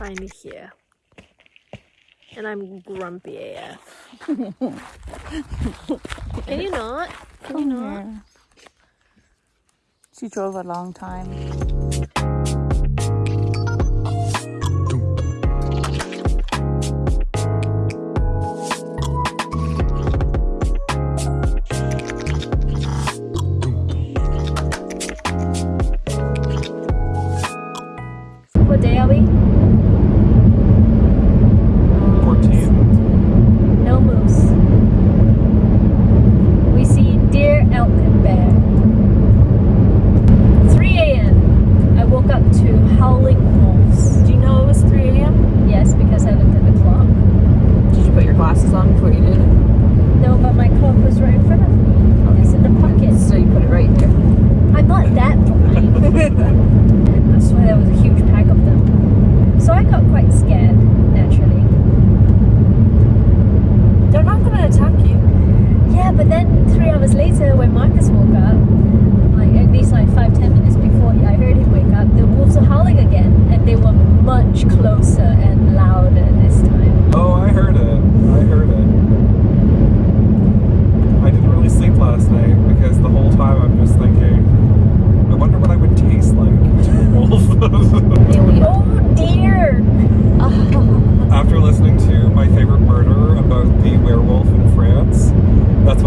We're finally here. And I'm grumpy AF. Can you not? Can you not? Yeah. She drove a long time.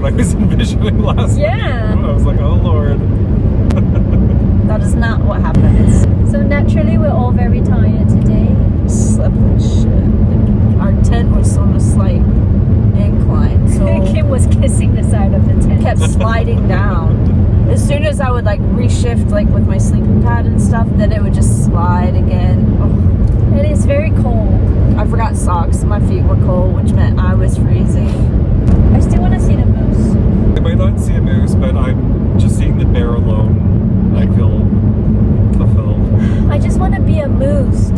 What I was envisioning last Yeah. night. I was like, oh lord. That is not what happens. So naturally, we're all very tired today. Slept like shit. Our tent was on a slight incline, so Kim was kissing the side of the tent. kept sliding down. As soon as I would like reshift like with my sleeping pad and stuff, then it would just slide again. Oh, It is very cold. I forgot socks. My feet were cold, which meant I was freezing. I still want to see the moose. I might not see a moose, but I'm just seeing the bear alone. I feel fulfilled. I just want to be a moose.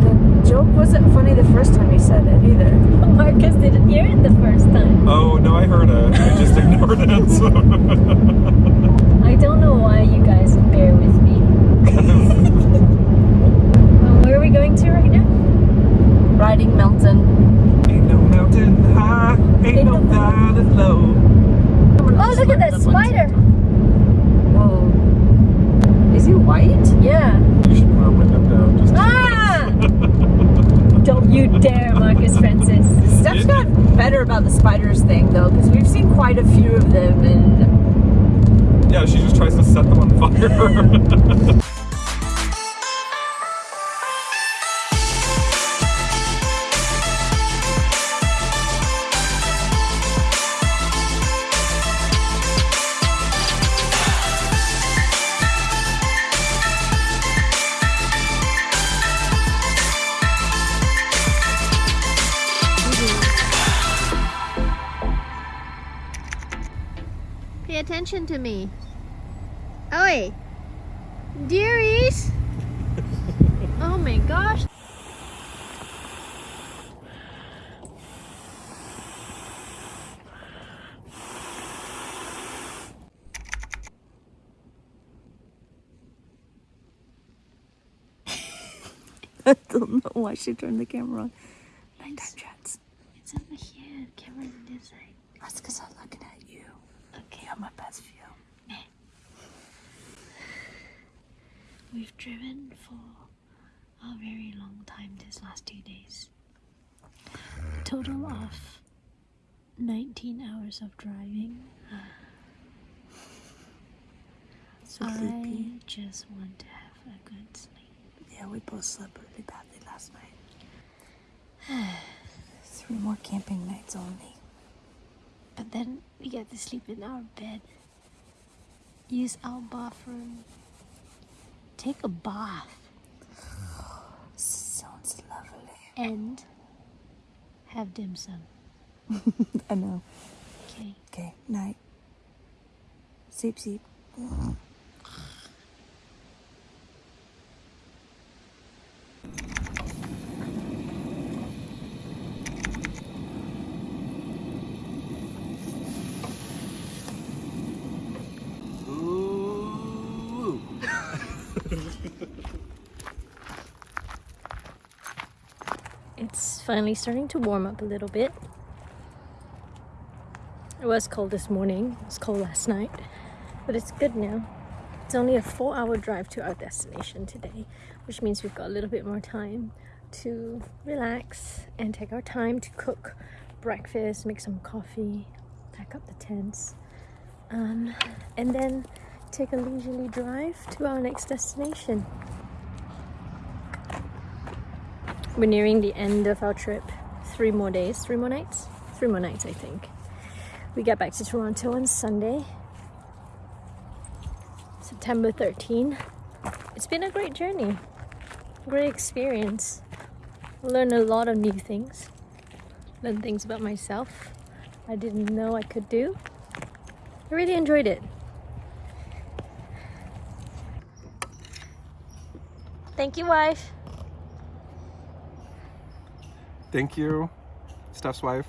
The joke wasn't funny the first time you said it either. Marcus didn't hear it the first time. Oh no, I heard it. I just ignored it. So. I don't know why you guys bear with me. Well, where are we going to right now? Riding Mountain. Ain't no mountain high, ain't no valley low. Oh, look at that spider! Whoa. Is he white? Yeah. You should put our window down just. Ah! Don't you dare, Marcus Francis. Steph's got better about the spiders thing though, because we've seen quite a few of them and Yeah, she just tries to set them on fire. Pay attention to me. Oi! Dearies! oh my gosh! I don't know why she turned the camera on. Nighttime chats. It's over here. Camera's this side. That's because I'm looking at you. Okay. You have my best view. We've driven for a very long time this last two days. A total of 19 hours of driving. So I sleepy. just want to have a good sleep. Yeah, we both slept really badly last night. Three more camping nights only. But then we get to sleep in our bed, use our bathroom, take a bath, Sounds lovely. and have dim sum. I know. Okay. Okay, night. Sleep, sleep. Ooh. It's finally starting to warm up a little bit. It was cold this morning, it was cold last night, but it's good now. It's only a four hour drive to our destination today, which means we've got a little bit more time to relax and take our time to cook breakfast, make some coffee, pack up the tents, um, and then take a leisurely drive to our next destination. We're nearing the end of our trip. Three more days, three more nights? Three more nights, I think. We get back to Toronto on Sunday, September 13. It's been a great journey, great experience. Learned a lot of new things, learned things about myself I didn't know I could do. I really enjoyed it. Thank you, wife. Thank you, Steph's wife.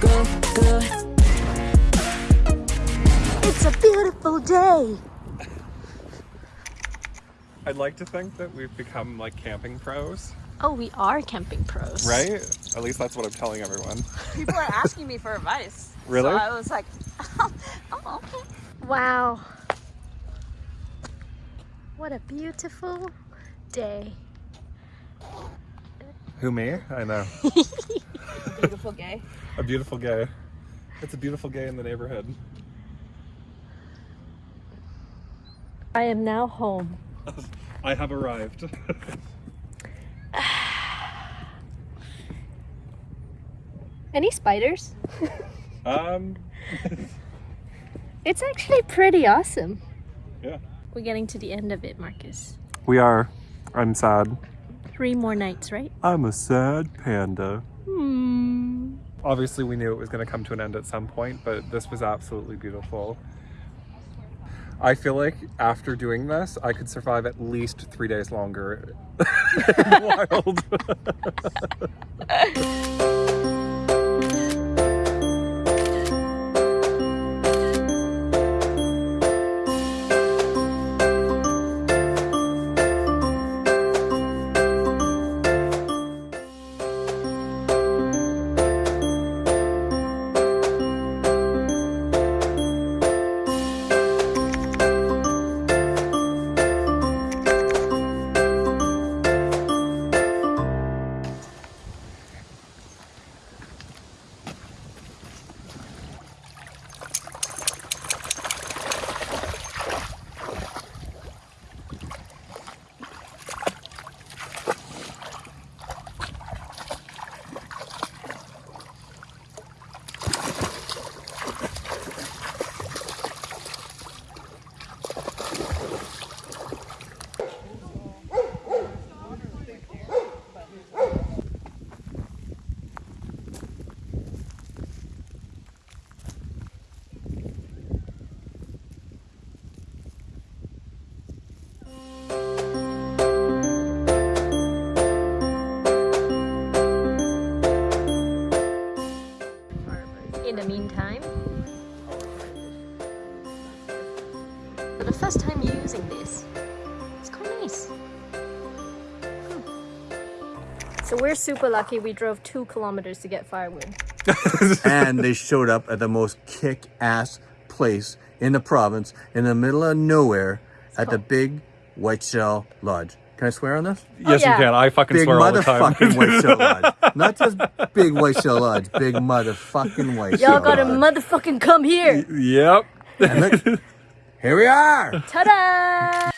Go, go. It's a beautiful day. I'd like to think that we've become like camping pros, Oh, we are camping pros. right? At least that's what I'm telling everyone. People are asking me for advice. Really? So I was like, oh, okay. Wow. What a beautiful day. Who me? I know. Beautiful gay. A beautiful gay. It's a beautiful gay in the neighborhood. I am now home. I have arrived. Any spiders? um, It's actually pretty awesome. yeah. We're getting to the end of it, Marcus. We are. I'm sad. Three more nights, right? I'm a sad panda. Hmm. Obviously, we knew it was going to come to an end at some point, but this was absolutely beautiful. I feel like after doing this, I could survive at least three days longer. Wild. super lucky we drove two kilometers to get firewood. and they showed up at the most kick-ass place in the province in the middle of nowhere at the big Whiteshell Lodge. Can I swear on this? yes, oh, yeah. you can. I fucking Big swear all the time. Big motherfucking Whiteshell Lodge. Not just big Whiteshell Lodge, big motherfucking Whiteshell Y'all gotta motherfucking come here! yep. And look, here we are. Ta-da!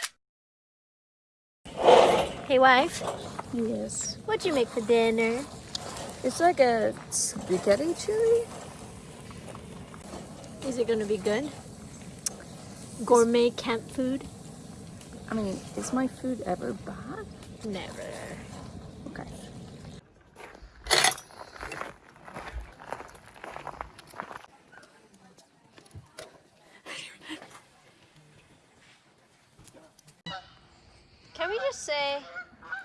Hey wife. Yes. What'd you make for dinner? It's like a spaghetti chili. Is it gonna be good? Gourmet camp food? I mean, is my food ever bad? Never. Okay. Can we just say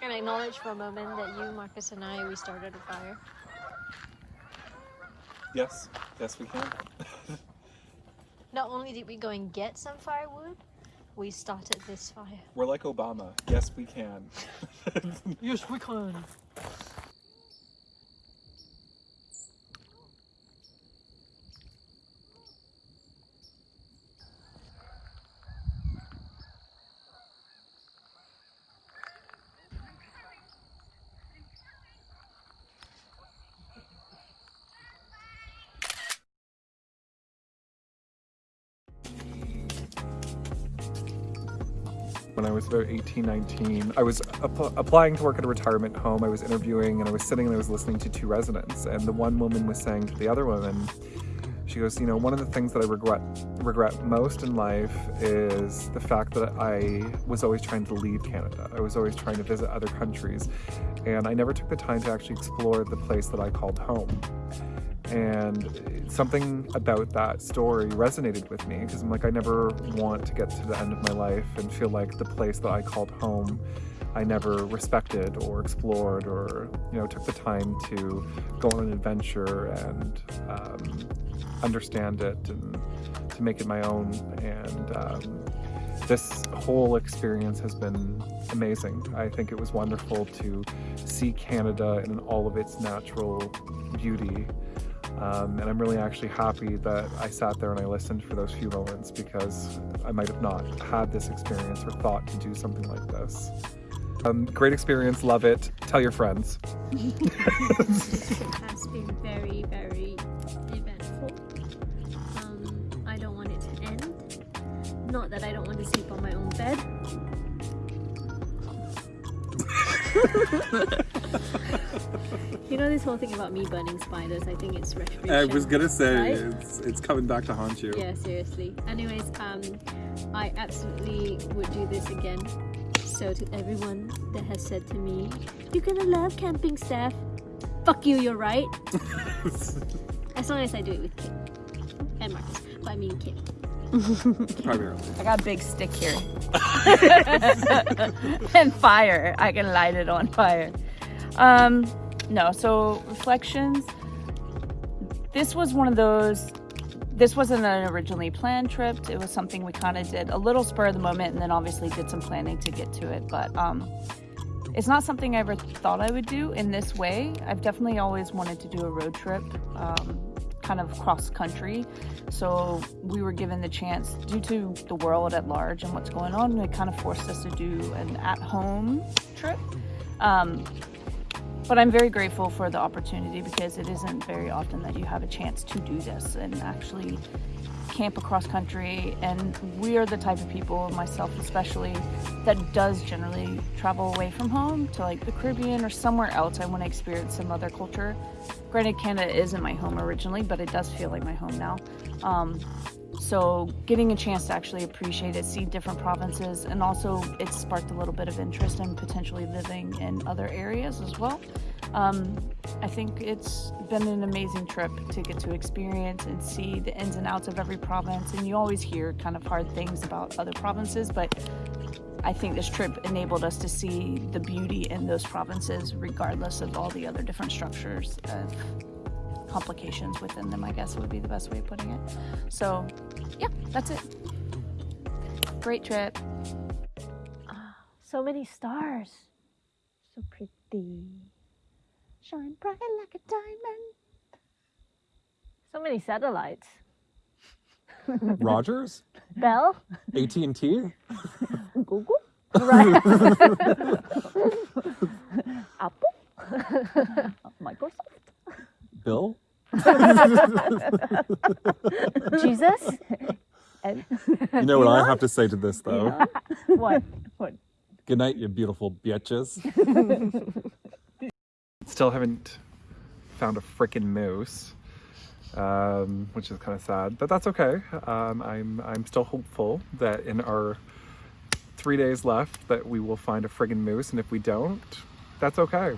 and acknowledge for a moment that you, Marcus, and I, we started a fire? Yes, yes, we can. Not only did we go and get some firewood, we started this fire. We're like Obama. Yes, we can. Yes, we can. When I was about 18, 19, I was app- applying to work at a retirement home. I was interviewing and I was sitting and I was listening to two residents. And the one woman was saying to the other woman, she goes, you know, one of the things that I regret regret most in life is the fact that I was always trying to leave Canada. I was always trying to visit other countries, and I never took the time to actually explore the place that I called home. And something about that story resonated with me because I'm like, I never want to get to the end of my life and feel like the place that I called home I never respected or explored or, you know, took the time to go on an adventure and um, understand it and to make it my own. And um, this whole experience has been amazing. I think it was wonderful to see Canada in all of its natural beauty. Um, and I'm really actually happy that I sat there and I listened for those few moments because I might have not had this experience or thought to do something like this. Um, great experience, love it. Tell your friends. It has been very, very Not that I don't want to sleep on my own bed. you know this whole thing about me burning spiders? I think it's retribution. I was gonna say Right? it's it's coming back to haunt you. Yeah, seriously. Anyways, um, I absolutely would do this again. So to everyone that has said to me, "You're gonna love camping, Steph," fuck you. You're right. as long as I do it with Kit and Marcus, but I mean Kit. Primarily. I got a big stick here. and fire. I can light it on fire. Um, no, so reflections. This was one of those. This wasn't an originally planned trip. It was something we kind of did a little spur of the moment, and then obviously did some planning to get to it. But um, it's not something I ever thought I would do in this way. I've definitely always wanted to do a road trip, um, kind of cross country. So we were given the chance, due to the world at large and what's going on, it kind of forced us to do an at home trip. Um, but I'm very grateful for the opportunity because it isn't very often that you have a chance to do this and actually camp across country. And we are the type of people, myself especially, that does generally travel away from home to like the Caribbean or somewhere else. I want to experience some other culture. Granted, Canada isn't my home originally, but it does feel like my home now. Um, so getting a chance to actually appreciate it, see different provinces, and also it sparked a little bit of interest in potentially living in other areas as well. Um, I think it's been an amazing trip to get to experience and see the ins and outs of every province. And you always hear kind of hard things about other provinces, but I think this trip enabled us to see the beauty in those provinces, regardless of all the other different structures of complications within them, I guess would be the best way of putting it. So, yeah, that's it. Great trip. Ah, so many stars. So pretty. Shine bright like a diamond. So many satellites. Rogers? Bell? AT&T? Google? Right. Apple? Microsoft? Bill? Jesus? You know what I have to say to this though? what? What? Good night, you beautiful bitches. Still haven't found a freaking moose, um, which is kind of sad, but that's okay. Um, I'm I'm still hopeful that in our three days left that we will find a friggin' moose, and if we don't, that's okay.